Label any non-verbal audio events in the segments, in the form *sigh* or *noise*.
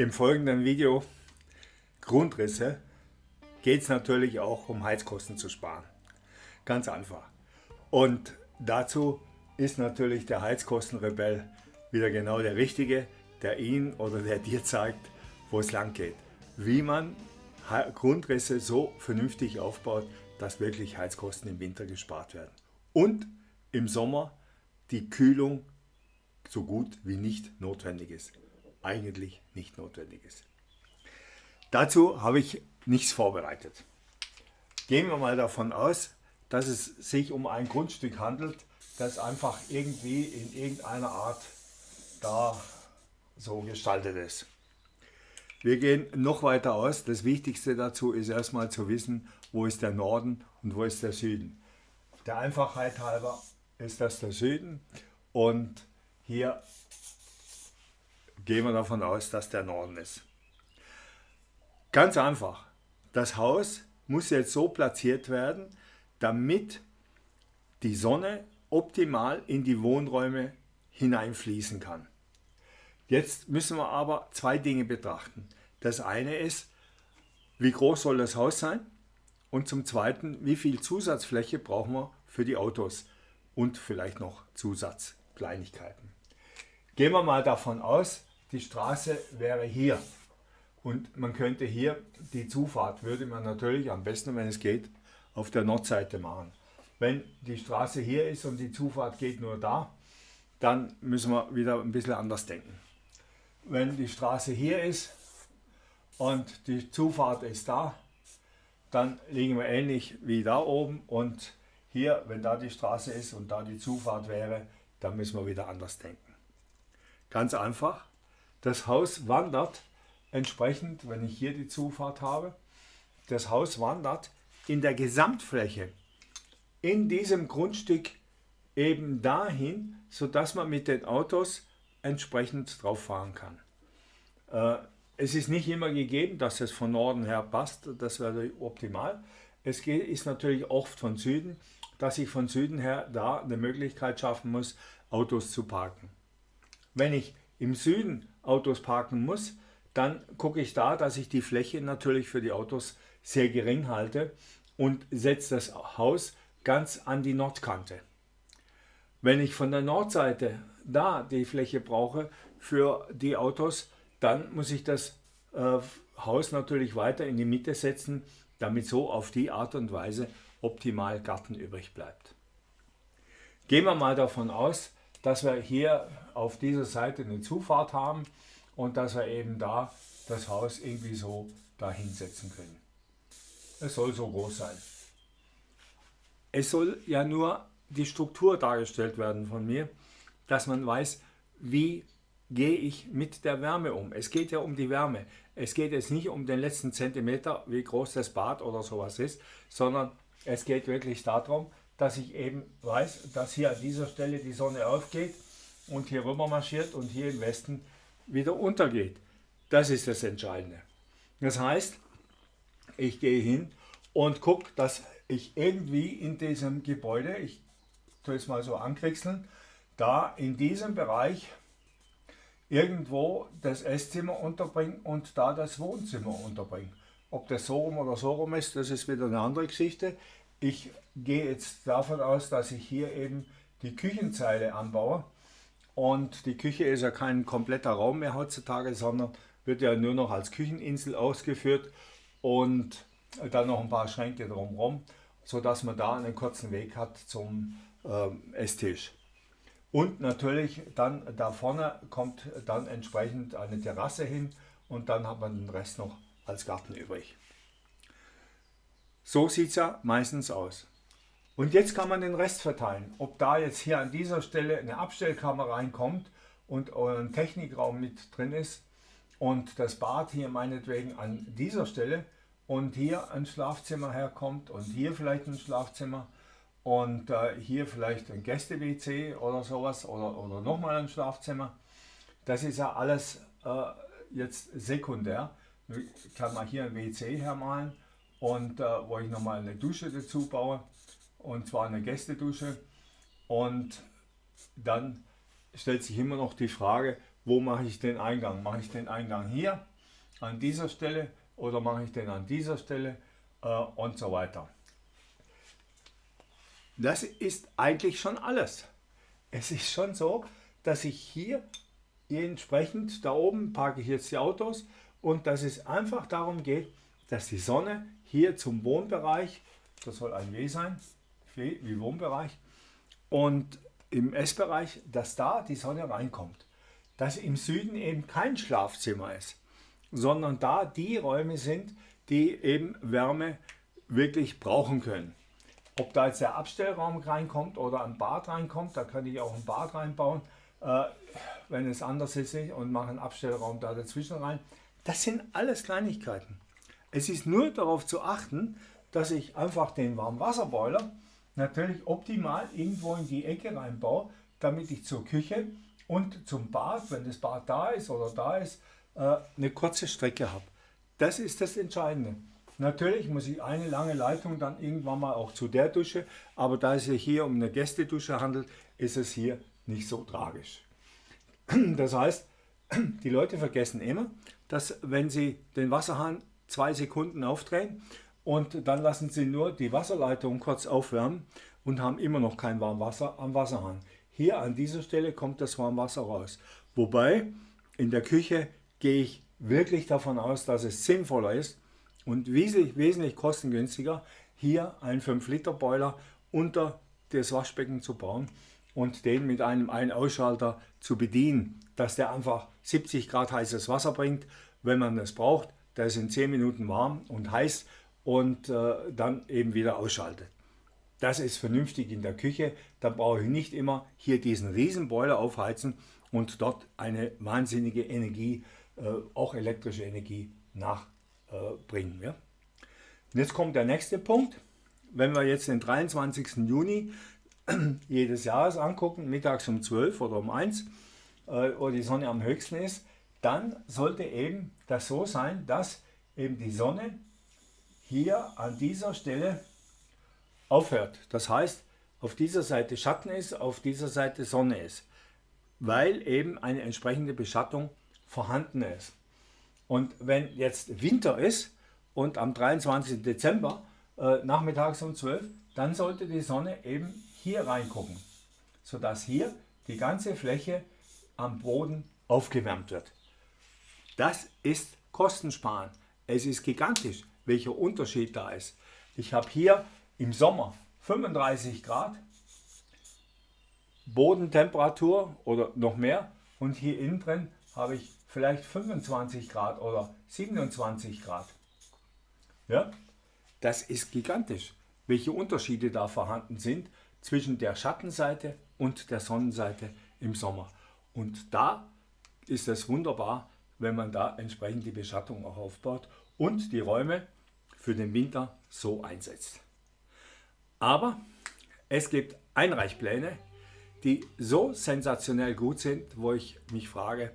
Im folgenden Video Grundrisse geht es natürlich auch um Heizkosten zu sparen. Ganz einfach. Und dazu ist natürlich der Heizkostenrebell wieder genau der Richtige, der Ihnen oder der *laughs* dir zeigt, wo es lang geht. Wie man Grundrisse so vernünftig aufbaut, dass wirklich Heizkosten im Winter gespart werden. Und im Sommer die Kühlung so gut wie nicht notwendig ist. Eigentlich nicht notwendig ist. Dazu habe ich nichts vorbereitet. Gehen wir mal davon aus, dass es sich um ein Grundstück handelt, das einfach irgendwie in irgendeiner Art da so gestaltet ist. Wir gehen noch weiter aus. Das Wichtigste dazu ist erstmal zu wissen, wo ist der Norden und wo ist der Süden. Der Einfachheit halber ist das der Süden und hier gehen wir davon aus, dass der Norden ist. Ganz einfach. Das Haus muss jetzt so platziert werden, damit die Sonne optimal in die Wohnräume hineinfließen kann. Jetzt müssen wir aber zwei Dinge betrachten. Das eine ist, wie groß soll das Haus sein? Und zum Zweiten, wie viel Zusatzfläche brauchen wir für die Autos? Und vielleicht noch Zusatzkleinigkeiten. Gehen wir mal davon aus, die Straße wäre hier. Und man könnte hier die Zufahrt, würde man natürlich am besten, wenn es geht, auf der Nordseite machen. Wenn die Straße hier ist und die Zufahrt geht nur da, dann müssen wir wieder ein bisschen anders denken. Wenn die Straße hier ist und die Zufahrt ist da, dann liegen wir ähnlich wie da oben und hier, wenn da die Straße ist und da die Zufahrt wäre, dann müssen wir wieder anders denken. Ganz einfach, das Haus wandert entsprechend, wenn ich hier die Zufahrt habe, das Haus wandert in der Gesamtfläche in diesem Grundstück eben dahin, sodass man mit den Autos entsprechend drauf fahren kann. Äh, es ist nicht immer gegeben, dass es von Norden her passt, das wäre optimal. Es ist natürlich oft von Süden, dass ich von Süden her da eine Möglichkeit schaffen muss, Autos zu parken. Wenn ich im Süden Autos parken muss, dann gucke ich da, dass ich die Fläche natürlich für die Autos sehr gering halte und setze das Haus ganz an die Nordkante. Wenn ich von der Nordseite da die Fläche brauche für die Autos, dann muss ich das äh, Haus natürlich weiter in die Mitte setzen, damit so auf die Art und Weise optimal Garten übrig bleibt. Gehen wir mal davon aus, dass wir hier auf dieser Seite eine Zufahrt haben und dass wir eben da das Haus irgendwie so da hinsetzen können. Es soll so groß sein. Es soll ja nur die Struktur dargestellt werden von mir, dass man weiß, wie gehe ich mit der Wärme um. Es geht ja um die Wärme. Es geht jetzt nicht um den letzten Zentimeter, wie groß das Bad oder sowas ist, sondern es geht wirklich darum, dass ich eben weiß, dass hier an dieser Stelle die Sonne aufgeht und hier rüber marschiert und hier im Westen wieder untergeht. Das ist das Entscheidende. Das heißt, ich gehe hin und gucke, dass ich irgendwie in diesem Gebäude, ich tue es mal so anquetzeln, da in diesem Bereich irgendwo das Esszimmer unterbringen und da das Wohnzimmer unterbringen. Ob das so rum oder so rum ist, das ist wieder eine andere Geschichte. Ich gehe jetzt davon aus, dass ich hier eben die Küchenzeile anbaue. Und die Küche ist ja kein kompletter Raum mehr heutzutage, sondern wird ja nur noch als Kücheninsel ausgeführt und dann noch ein paar Schränke drumherum, sodass man da einen kurzen Weg hat zum ähm, Esstisch. Und natürlich dann da vorne kommt dann entsprechend eine Terrasse hin und dann hat man den Rest noch als Garten übrig. So sieht es ja meistens aus. Und jetzt kann man den Rest verteilen. Ob da jetzt hier an dieser Stelle eine Abstellkammer reinkommt und ein Technikraum mit drin ist und das Bad hier meinetwegen an dieser Stelle und hier ein Schlafzimmer herkommt und hier vielleicht ein Schlafzimmer und äh, hier vielleicht ein Gäste-WC oder sowas oder, oder nochmal ein Schlafzimmer. Das ist ja alles äh, jetzt sekundär. Ich kann mal hier ein WC hermalen und äh, wo ich nochmal eine Dusche dazu baue und zwar eine Gästedusche und dann stellt sich immer noch die Frage, wo mache ich den Eingang? Mache ich den Eingang hier an dieser Stelle oder mache ich den an dieser Stelle äh, und so weiter. Das ist eigentlich schon alles. Es ist schon so, dass ich hier entsprechend, da oben parke ich jetzt die Autos und dass es einfach darum geht, dass die Sonne hier zum Wohnbereich, das soll ein W sein, wie Wohnbereich, und im S-Bereich, dass da die Sonne reinkommt. Dass im Süden eben kein Schlafzimmer ist, sondern da die Räume sind, die eben Wärme wirklich brauchen können. Ob da jetzt der Abstellraum reinkommt oder ein Bad reinkommt, da könnte ich auch ein Bad reinbauen, äh, wenn es anders ist und mache einen Abstellraum da dazwischen rein. Das sind alles Kleinigkeiten. Es ist nur darauf zu achten, dass ich einfach den Warmwasserboiler natürlich optimal irgendwo in die Ecke reinbaue, damit ich zur Küche und zum Bad, wenn das Bad da ist oder da ist, äh, eine kurze Strecke habe. Das ist das Entscheidende. Natürlich muss ich eine lange Leitung dann irgendwann mal auch zu der Dusche, aber da es sich hier um eine Gästedusche handelt, ist es hier nicht so tragisch. Das heißt, die Leute vergessen immer, dass wenn sie den Wasserhahn zwei Sekunden aufdrehen und dann lassen sie nur die Wasserleitung kurz aufwärmen und haben immer noch kein Warmwasser am Wasserhahn. Hier an dieser Stelle kommt das Warmwasser raus. Wobei in der Küche gehe ich wirklich davon aus, dass es sinnvoller ist und wesentlich, wesentlich kostengünstiger, hier einen 5-Liter-Boiler unter das Waschbecken zu bauen und den mit einem Ein-Ausschalter zu bedienen, dass der einfach 70 Grad heißes Wasser bringt, wenn man es braucht. Der ist in 10 Minuten warm und heiß und äh, dann eben wieder ausschaltet. Das ist vernünftig in der Küche. Da brauche ich nicht immer hier diesen riesen Boiler aufheizen und dort eine wahnsinnige Energie, äh, auch elektrische Energie nachbringen. Ja? Und jetzt kommt der nächste Punkt. Wenn wir jetzt den 23. Juni jedes Jahres angucken, mittags um 12 oder um 1, äh, wo die Sonne am höchsten ist, dann sollte eben das so sein, dass eben die Sonne hier an dieser Stelle aufhört. Das heißt, auf dieser Seite Schatten ist, auf dieser Seite Sonne ist, weil eben eine entsprechende Beschattung vorhanden ist. Und wenn jetzt Winter ist und am 23. Dezember äh, nachmittags um 12, dann sollte die Sonne eben hier reingucken, sodass hier die ganze Fläche am Boden aufgewärmt wird. Das ist Kostensparen. Es ist gigantisch, welcher Unterschied da ist. Ich habe hier im Sommer 35 Grad Bodentemperatur oder noch mehr und hier innen drin habe ich vielleicht 25 Grad oder 27 Grad. Ja, das ist gigantisch, welche Unterschiede da vorhanden sind zwischen der Schattenseite und der Sonnenseite im Sommer. Und da ist es wunderbar, wenn man da entsprechend die Beschattung auch aufbaut und die Räume für den Winter so einsetzt. Aber es gibt Einreichpläne, die so sensationell gut sind, wo ich mich frage,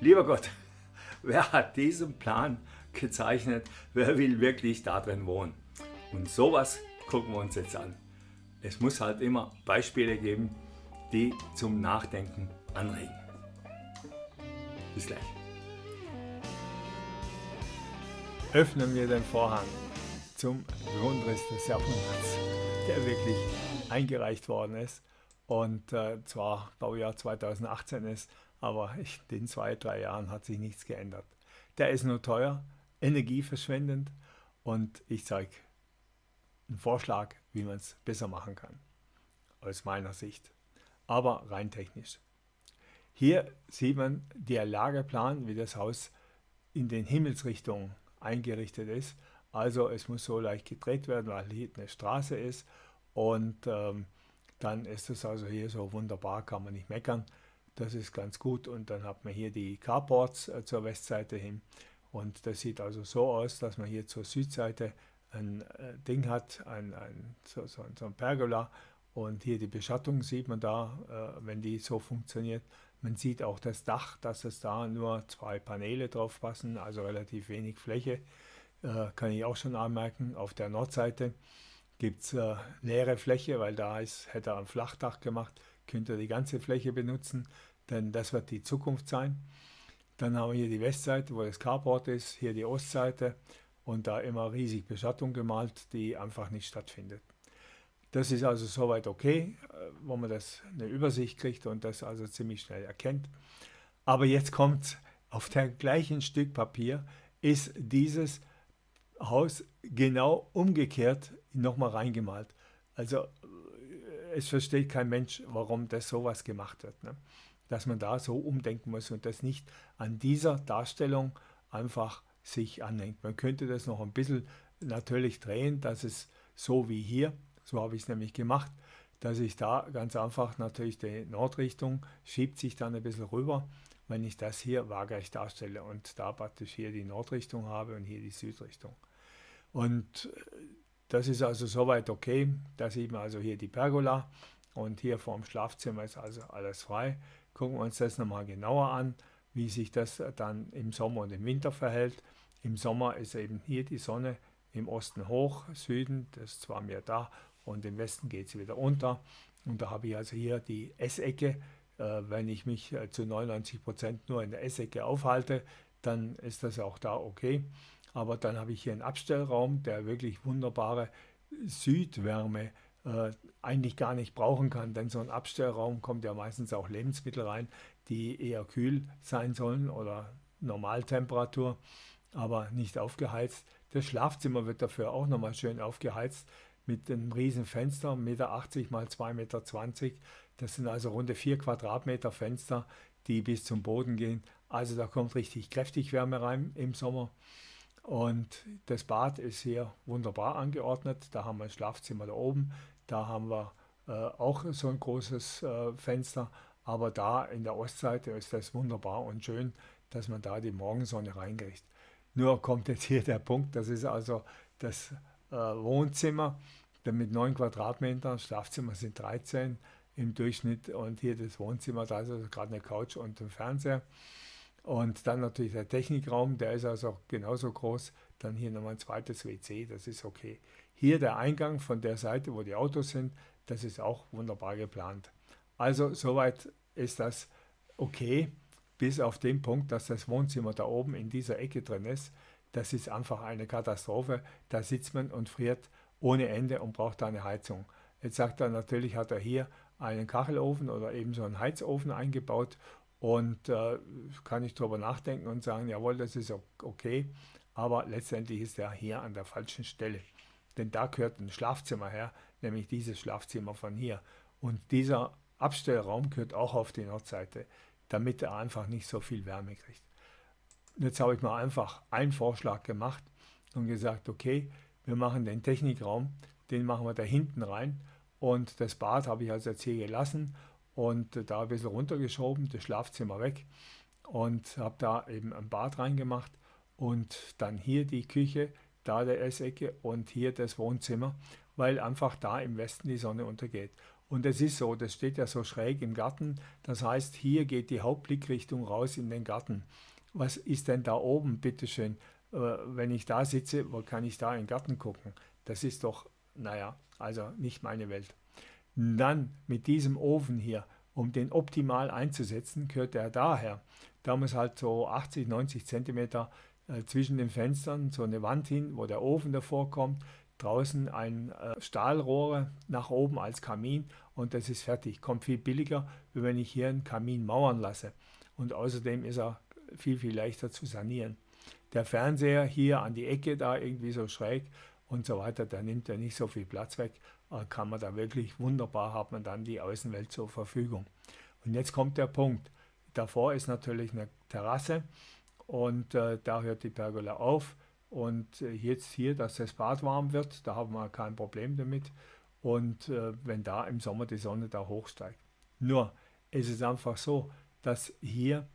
lieber Gott, *laughs* wer hat diesen Plan gezeichnet? Wer will wirklich da drin wohnen? Und sowas gucken wir uns jetzt an. Es muss halt immer Beispiele geben, die zum Nachdenken anregen. Bis gleich. Öffnen wir den Vorhang zum Grundriss des Jahrhunderts, der wirklich eingereicht worden ist und äh, zwar Baujahr 2018 ist, aber in den zwei, drei Jahren hat sich nichts geändert. Der ist nur teuer, energieverschwendend und ich zeige einen Vorschlag, wie man es besser machen kann, aus meiner Sicht, aber rein technisch. Hier sieht man der Lageplan, wie das Haus in den Himmelsrichtungen eingerichtet ist. Also es muss so leicht gedreht werden, weil hier eine Straße ist und ähm, dann ist es also hier so wunderbar, kann man nicht meckern. Das ist ganz gut und dann hat man hier die Carports äh, zur Westseite hin und das sieht also so aus, dass man hier zur Südseite ein äh, Ding hat, ein, ein, so, so, so, ein Pergola und hier die Beschattung sieht man da, äh, wenn die so funktioniert. Man sieht auch das Dach, dass es da nur zwei Paneele drauf passen, also relativ wenig Fläche, äh, kann ich auch schon anmerken. Auf der Nordseite gibt es äh, leere Fläche, weil da ist, hätte er ein Flachdach gemacht, könnte er die ganze Fläche benutzen, denn das wird die Zukunft sein. Dann haben wir hier die Westseite, wo das Carport ist, hier die Ostseite und da immer riesig Beschattung gemalt, die einfach nicht stattfindet. Das ist also soweit okay, äh, wo man das eine Übersicht kriegt und das also ziemlich schnell erkennt. Aber jetzt kommt auf dem gleichen Stück Papier ist dieses Haus genau umgekehrt nochmal reingemalt. Also äh, es versteht kein Mensch, warum das sowas gemacht wird. Ne? Dass man da so umdenken muss und das nicht an dieser Darstellung einfach sich anhängt. Man könnte das noch ein bisschen natürlich drehen, dass es so wie hier, so habe ich es nämlich gemacht, dass ich da ganz einfach natürlich die Nordrichtung schiebt sich dann ein bisschen rüber, wenn ich das hier waagerecht darstelle und da praktisch hier die Nordrichtung habe und hier die Südrichtung. Und äh, das ist also soweit okay. Da sieht man also hier die Pergola und hier vorm Schlafzimmer ist also alles frei. Gucken wir uns das nochmal genauer an, wie sich das dann im Sommer und im Winter verhält. Im Sommer ist eben hier die Sonne im Osten hoch, Süden, das ist zwar mehr da und im Westen geht sie wieder unter. Und da habe ich also hier die Essecke. Äh, wenn ich mich äh, zu 99 Prozent nur in der Essecke aufhalte, dann ist das auch da okay. Aber dann habe ich hier einen Abstellraum, der wirklich wunderbare Südwärme äh, eigentlich gar nicht brauchen kann, denn so ein Abstellraum kommt ja meistens auch Lebensmittel rein, die eher kühl sein sollen oder Normaltemperatur, aber nicht aufgeheizt. Das Schlafzimmer wird dafür auch nochmal schön aufgeheizt mit einem riesen Fenster, 1,80 Meter mal 2,20 Meter. Das sind also runde 4 Quadratmeter Fenster, die bis zum Boden gehen. Also da kommt richtig kräftig Wärme rein im Sommer. Und das Bad ist hier wunderbar angeordnet. Da haben wir ein Schlafzimmer da oben. Da haben wir äh, auch so ein großes äh, Fenster. Aber da in der Ostseite ist das wunderbar und schön, dass man da die Morgensonne reinkriegt. Nur kommt jetzt hier der Punkt, das ist also das äh, Wohnzimmer mit 9 Quadratmetern, Schlafzimmer sind 13 im Durchschnitt und hier das Wohnzimmer, da ist also gerade eine Couch und ein Fernseher. Und dann natürlich der Technikraum, der ist also genauso groß. Dann hier nochmal ein zweites WC, das ist okay. Hier der Eingang von der Seite, wo die Autos sind, das ist auch wunderbar geplant. Also soweit ist das okay, bis auf den Punkt, dass das Wohnzimmer da oben in dieser Ecke drin ist. Das ist einfach eine Katastrophe. Da sitzt man und friert ohne Ende und braucht da eine Heizung. Jetzt sagt er natürlich, hat er hier einen Kachelofen oder eben so einen Heizofen eingebaut und äh, kann ich darüber nachdenken und sagen, jawohl, das ist okay, aber letztendlich ist er hier an der falschen Stelle. Denn da gehört ein Schlafzimmer her, nämlich dieses Schlafzimmer von hier. Und dieser Abstellraum gehört auch auf die Nordseite, damit er einfach nicht so viel Wärme kriegt. Jetzt habe ich mal einfach einen Vorschlag gemacht und gesagt, okay, wir machen den Technikraum, den machen wir da hinten rein und das Bad habe ich also jetzt hier gelassen und da ein bisschen runtergeschoben, das Schlafzimmer weg und habe da eben ein Bad reingemacht und dann hier die Küche, da der Essecke und hier das Wohnzimmer, weil einfach da im Westen die Sonne untergeht. Und es ist so, das steht ja so schräg im Garten, das heißt, hier geht die Hauptblickrichtung raus in den Garten. Was ist denn da oben, bitteschön? Äh, wenn ich da sitze, wo kann ich da in den Garten gucken? Das ist doch, naja, also nicht meine Welt. Dann mit diesem Ofen hier, um den optimal einzusetzen, gehört er daher. Da muss halt so 80, 90 Zentimeter äh, zwischen den Fenstern so eine Wand hin, wo der Ofen davor kommt. Draußen ein äh, Stahlrohre nach oben als Kamin und das ist fertig. Kommt viel billiger, wie wenn ich hier einen Kamin mauern lasse. Und außerdem ist er viel, viel leichter zu sanieren. Der Fernseher hier an die Ecke da irgendwie so schräg und so weiter, der nimmt ja nicht so viel Platz weg äh, kann man da wirklich wunderbar, hat man dann die Außenwelt zur Verfügung. Und jetzt kommt der Punkt. Davor ist natürlich eine Terrasse und äh, da hört die Pergola auf. Und äh, jetzt hier, dass das Bad warm wird, da haben wir kein Problem damit. Und äh, wenn da im Sommer die Sonne da hochsteigt. Nur es ist einfach so, dass hier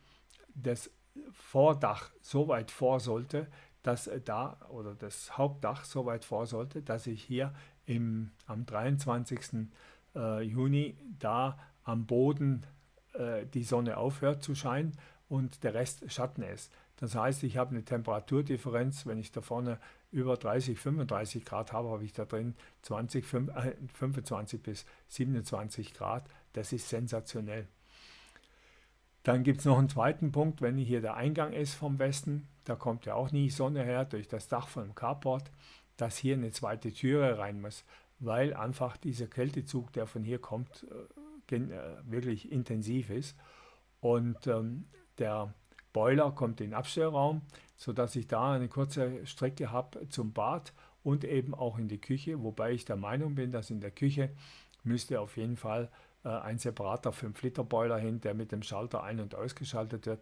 das Vordach so weit vor sollte, dass da oder das Hauptdach so weit vor sollte, dass ich hier im, am 23. Äh, Juni da am Boden äh, die Sonne aufhört zu scheinen und der Rest Schatten ist. Das heißt, ich habe eine Temperaturdifferenz, wenn ich da vorne über 30, 35 Grad habe, habe ich da drin 20, 25 bis 27 Grad. Das ist sensationell. Dann gibt es noch einen zweiten Punkt, wenn hier der Eingang ist vom Westen, da kommt ja auch nie Sonne her durch das Dach vom Carport, dass hier eine zweite Türe rein muss, weil einfach dieser Kältezug, der von hier kommt, äh, äh, wirklich intensiv ist. Und ähm, der Boiler kommt in den Abstellraum, sodass ich da eine kurze Strecke habe zum Bad und eben auch in die Küche, wobei ich der Meinung bin, dass in der Küche müsste auf jeden Fall ein separater 5-Liter-Boiler hin, der mit dem Schalter ein- und ausgeschaltet wird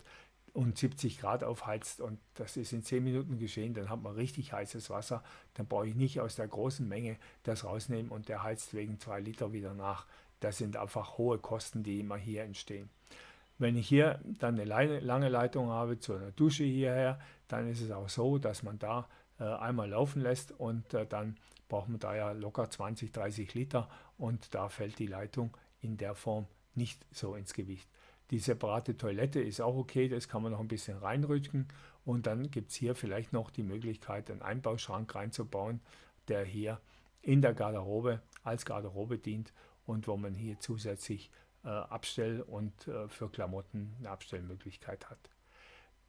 und 70 Grad aufheizt und das ist in 10 Minuten geschehen, dann hat man richtig heißes Wasser, dann brauche ich nicht aus der großen Menge das rausnehmen und der heizt wegen 2 Liter wieder nach. Das sind einfach hohe Kosten, die immer hier entstehen. Wenn ich hier dann eine lange Leitung habe zu einer Dusche hierher, dann ist es auch so, dass man da äh, einmal laufen lässt und äh, dann braucht man da ja locker 20, 30 Liter und da fällt die Leitung in der Form nicht so ins Gewicht. Die separate Toilette ist auch okay, das kann man noch ein bisschen reinrücken und dann gibt es hier vielleicht noch die Möglichkeit, einen Einbauschrank reinzubauen, der hier in der Garderobe als Garderobe dient und wo man hier zusätzlich äh, Abstell- und äh, für Klamotten eine Abstellmöglichkeit hat.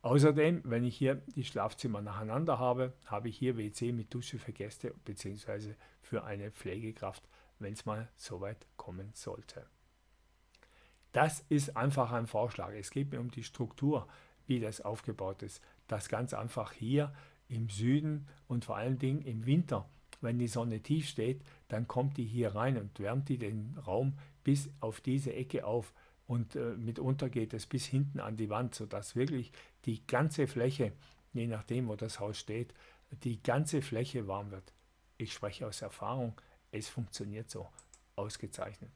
Außerdem, wenn ich hier die Schlafzimmer nacheinander habe, habe ich hier WC mit Dusche für Gäste bzw. für eine Pflegekraft, wenn es mal so weit kommen sollte. Das ist einfach ein Vorschlag. Es geht mir um die Struktur, wie das aufgebaut ist. Das ganz einfach hier im Süden und vor allen Dingen im Winter, wenn die Sonne tief steht, dann kommt die hier rein und wärmt die den Raum bis auf diese Ecke auf. Und äh, mitunter geht es bis hinten an die Wand, sodass wirklich die ganze Fläche, je nachdem wo das Haus steht, die ganze Fläche warm wird. Ich spreche aus Erfahrung, es funktioniert so ausgezeichnet.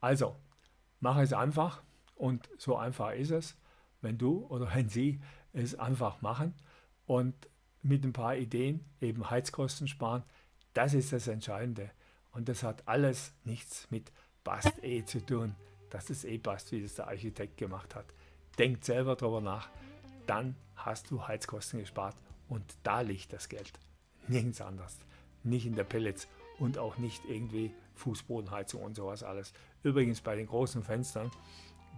Also, Mach es einfach und so einfach ist es, wenn du oder wenn sie es einfach machen und mit ein paar Ideen eben Heizkosten sparen. Das ist das Entscheidende. Und das hat alles nichts mit passt eh zu tun, dass es eh passt, wie das der Architekt gemacht hat. Denk selber darüber nach, dann hast du Heizkosten gespart und da liegt das Geld. Nirgends anders. Nicht in der Pellets und auch nicht irgendwie Fußbodenheizung und sowas alles. Übrigens bei den großen Fenstern,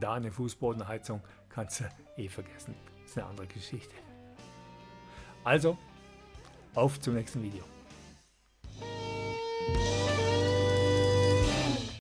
da eine Fußbodenheizung kannst du eh vergessen. Das ist eine andere Geschichte. Also, auf zum nächsten Video.